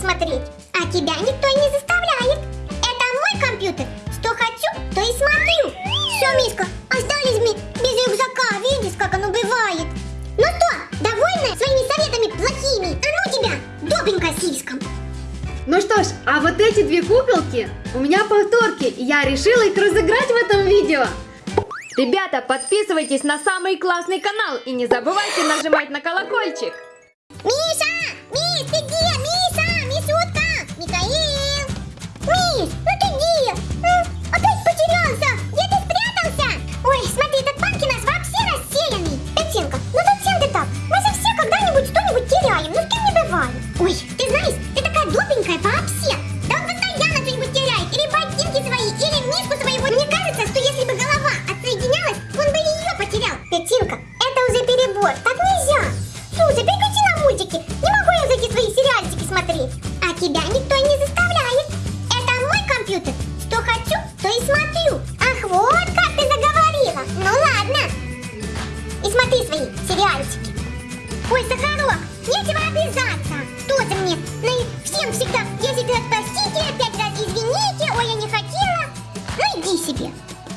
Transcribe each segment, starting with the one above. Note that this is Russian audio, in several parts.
смотреть, а тебя никто не заставляет. Это мой компьютер, что хочу, то и смотрю. Все, Мишка, остались мы без рюкзака, видишь, как оно бывает. Ну что, довольна своими советами плохими? А ну тебя, добренькая слишком. Ну что ж, а вот эти две куколки у меня повторки, и я решила их разыграть в этом видео. Ребята, подписывайтесь на самый классный канал и не забывайте нажимать на колокольчик. Хочу, то и смотрю. Ах, вот как ты заговорила. Ну ладно. И смотри свои сериальчики. Ой, Сахарок, нечего обижаться. Тоже мне. И всем всегда 10 раз простите, 5 раз извините, ой, я не хотела. Ну иди себе.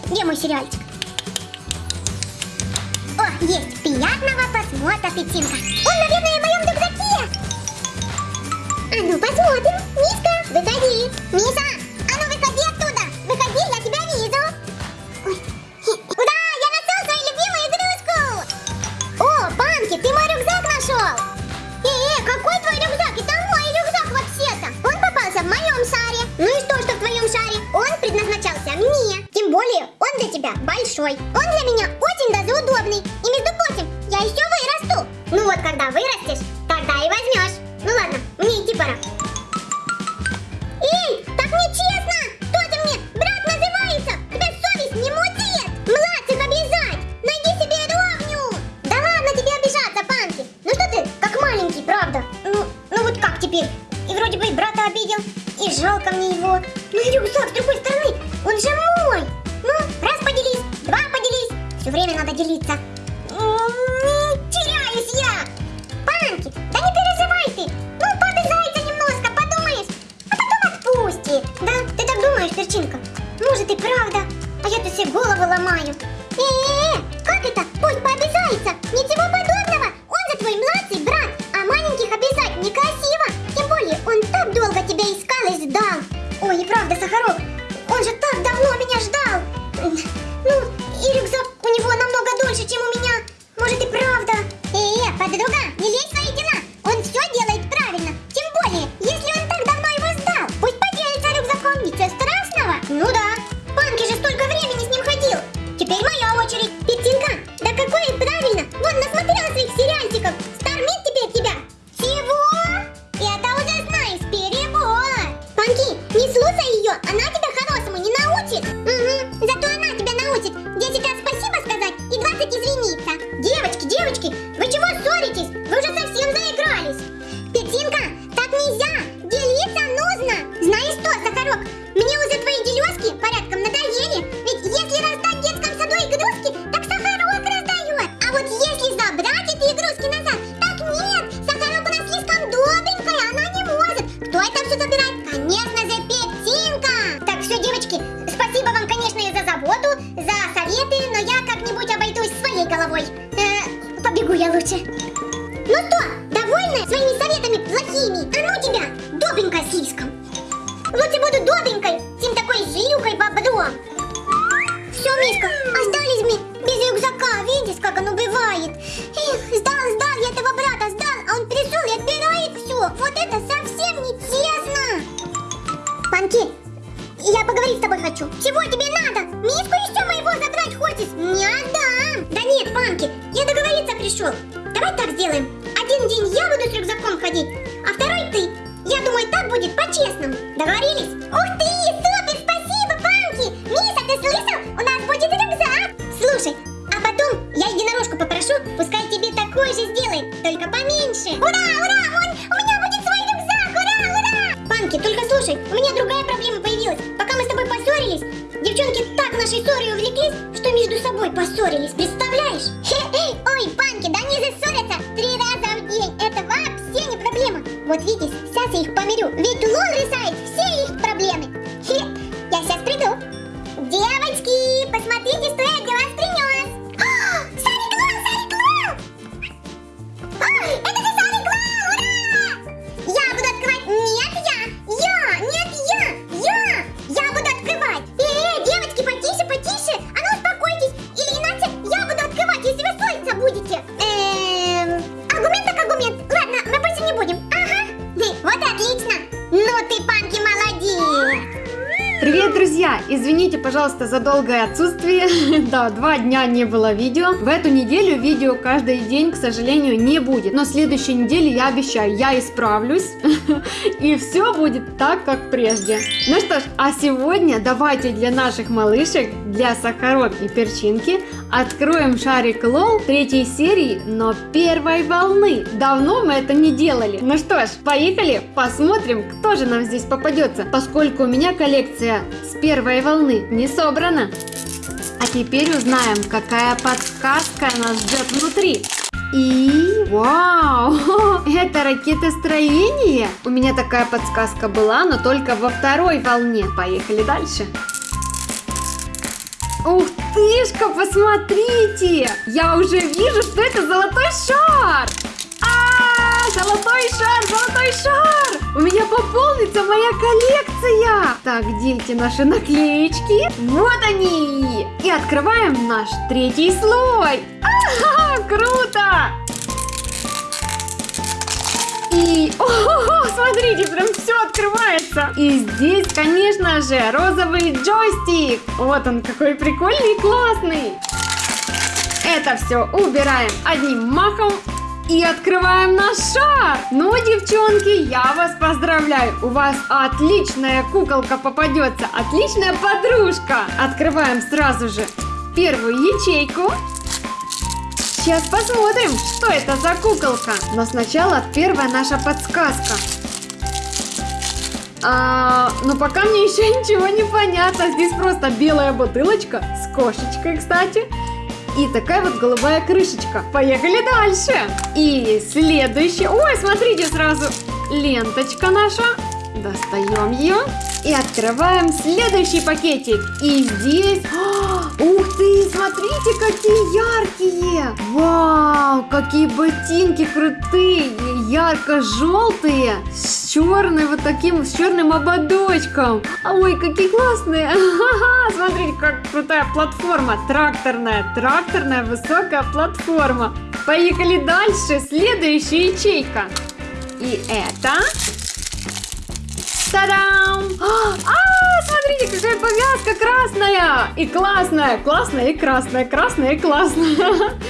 Где мой сериальчик? О, есть. Приятного просмотра, Петинка. Он, наверное, в моем рюкзаке. А ну, посмотрим. Мишка, выходи. Миша, тебя большой. Он для меня очень даже удобный. И между прочим, я еще вырасту. Ну вот, когда вырастешь, тогда и возьмешь. Ну ладно, мне идти пора. Эй, так нечестно! Кто ты мне? Брат называется! Тебя совесть не мутит! Младших обижать! Найди себе ровню! Да ладно тебе обижаться, Панки! Ну что ты, как маленький, правда? Ну, ну вот как теперь? И вроде бы и брата обидел, и жалко мне его. Ну и рюкзак с другой так думаешь, перчинка? Может и правда, а я-то себе голову ломаю. Э-э-э, своими советами плохими? А ну тебя, добренькая слишком. Лучше буду добренькой, чем такой злюкой бобром. Все, Мишка, остались мы без рюкзака, видишь, как оно бывает. Эх, сдал, сдал, я этого брата сдал, а он пришел и отбирает все. Вот это совсем нечестно. Панки, я поговорить с тобой хочу. Чего тебе надо? Мишку еще моего забрать хочешь? Не отдам. Да нет, Панки, я договориться пришел. Давай так сделаем. Один день я буду с рюкзаком ходить, а второй ты. Я думаю, так будет по-честному. Договорились? Ух ты, супер, спасибо, Панки. Миша, ты слышал? У нас будет рюкзак. Слушай, а потом я единорожку попрошу, пускай тебе такой же сделает, только поменьше. Ура, ура, у меня будет свой рюкзак, ура, ура. Панки, только слушай, у меня другая проблема появилась. Пока мы с тобой поссорились, девчонки так нашей ссорой увлеклись, что между собой поссорились, представляешь? Ой, Панки, да не зассорятся Вот вся Сейчас я их помирю. Ведь лол решает все их проблемы. Хе, я сейчас приду. Девочки, посмотрите, что я для вас принес. А, Саня Клау, Саня Клау! А, это же Саня Клау, ура! Я буду открывать. Нет, я! Я! Нет, я! Я! Я буду открывать! Эй, девочки, потише, потише! А ну успокойтесь! Или иначе я буду открывать, если вы ссориться будете! Извините, пожалуйста, за долгое отсутствие. да, два дня не было видео. В эту неделю видео каждый день, к сожалению, не будет. Но следующей неделе я обещаю, я исправлюсь. и все будет так, как прежде. Ну что ж, а сегодня давайте для наших малышек, для Сахарок и Перчинки, откроем шарик Лол третьей серии, но первой волны. Давно мы это не делали. Ну что ж, поехали, посмотрим, кто же нам здесь попадется, поскольку у меня коллекция с первой волны не собрана. А теперь узнаем, какая подсказка нас ждет внутри. И вау, это ракетостроение. У меня такая подсказка была, но только во второй волне. Поехали дальше. Ух тышка, посмотрите! Я уже вижу, что это золотой шар! А, золотой шар, золотой шар! У меня пополнится моя коллекция! Так, где эти наши наклеечки? Вот они! И открываем наш третий слой! Ага, круто! И, о, смотрите, прям все открывается. И здесь, конечно же, розовый джойстик. Вот он какой прикольный и классный. Это все убираем одним махом и открываем наш шар. Ну, девчонки, я вас поздравляю. У вас отличная куколка попадется, отличная подружка. Открываем сразу же первую ячейку. Сейчас посмотрим, что это за куколка. Но сначала первая наша подсказка. А, но пока мне еще ничего не понятно. Здесь просто белая бутылочка с кошечкой, кстати. И такая вот голубая крышечка. Поехали дальше. И следующая. Ой, смотрите сразу. Ленточка наша. Достаем ее. И открываем следующий пакетик. И здесь... А, ты, смотрите, какие яркие. Вау, какие ботинки крутые. Ярко-желтые. С черным вот таким, с черным ободочком. Ой, какие классные. Смотрите, как крутая платформа. Тракторная, тракторная высокая платформа. Поехали дальше. Следующая ячейка. И это... Та-дам! А, смотрите, какая повязка красная! И классная, классная и красная, красная и классная.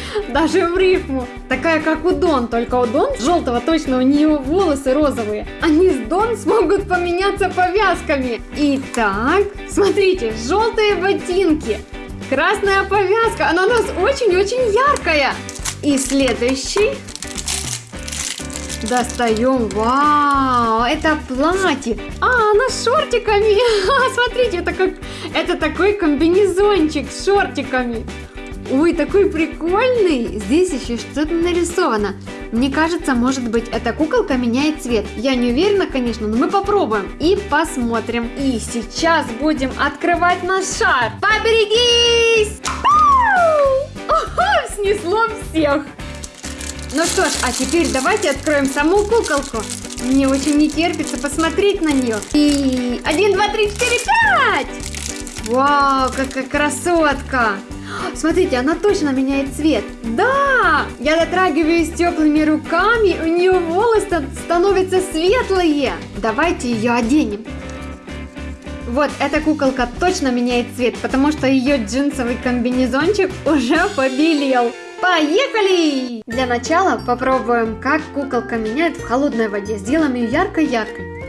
Даже в рифму. Такая, как у Дон, только у Дон желтого точно, у нее волосы розовые. Они с Дон смогут поменяться повязками. Итак, смотрите, желтые ботинки. Красная повязка, она у нас очень-очень яркая. И следующий Достаем. Вау, это платье. А, она с шортиками. Смотрите, это как... Это такой комбинезончик с шортиками. Ой, такой прикольный. Здесь еще что-то нарисовано. Мне кажется, может быть, эта куколка меняет цвет. Я не уверена, конечно, но мы попробуем и посмотрим. И сейчас будем открывать наш шар. Поберегись! Снесло всех. Ну что ж, а теперь давайте откроем саму куколку. Мне очень не терпится посмотреть на нее. И один, два, три, четыре, пять! Вау, какая красотка! Смотрите, она точно меняет цвет. Да! Я дотрагиваюсь теплыми руками, у нее волосы становятся светлые. Давайте ее оденем. Вот, эта куколка точно меняет цвет, потому что ее джинсовый комбинезончик уже побелел. Поехали! Для начала попробуем, как куколка меняет в холодной воде. Сделаем ее яркой-яркой.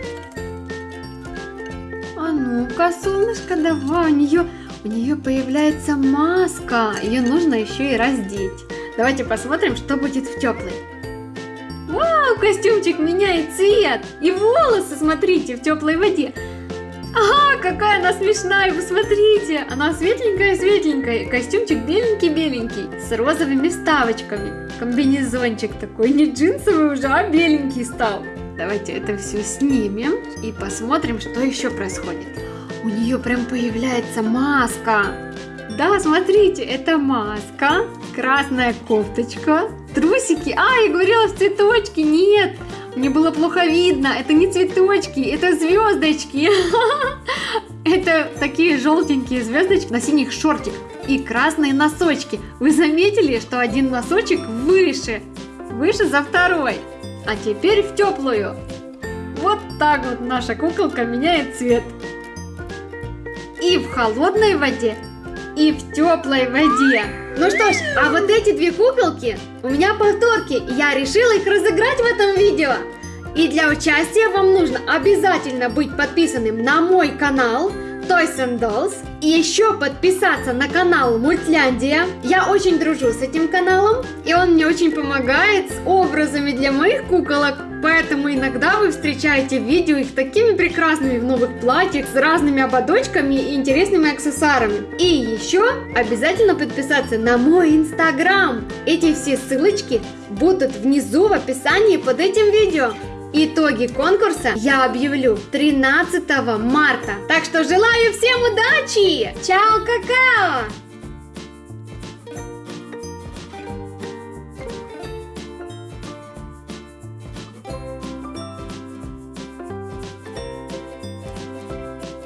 А ну-ка, солнышко, давай, у нее, у нее появляется маска. Ее нужно еще и раздеть. Давайте посмотрим, что будет в теплой. Вау, костюмчик меняет цвет. И волосы, смотрите, в теплой воде. Ага, какая она смешная, вы смотрите. Она светленькая-светленькая. Костюмчик беленький-беленький. С розовыми вставочками. Комбинезончик такой. Не джинсовый уже, а беленький стал. Давайте это все снимем и посмотрим, что еще происходит. У нее прям появляется маска. Да, смотрите, это маска, красная кофточка, трусики. А, я говорила в цветочки. Нет, мне было плохо видно. Это не цветочки, это звездочки. Это такие желтенькие звездочки на синих шортиках и красные носочки. Вы заметили, что один носочек выше, выше за второй. А теперь в теплую. Вот так вот наша куколка меняет цвет. И в холодной воде, и в теплой воде. Ну что ж, а вот эти две куколки у меня повторки, я решила их разыграть в этом видео. И для участия вам нужно обязательно быть подписанным на мой канал Toys and Dolls и еще подписаться на канал Мультляндия. Я очень дружу с этим каналом, и он мне очень помогает с образами для моих куколок. Поэтому иногда вы встречаете видео их такими прекрасными в новых платьях с разными ободочками и интересными аксессуарами. И еще обязательно подписаться на мой инстаграм. Эти все ссылочки будут внизу в описании под этим видео. Итоги конкурса я объявлю 13 марта. Так что желаю всем удачи! Чао, какао!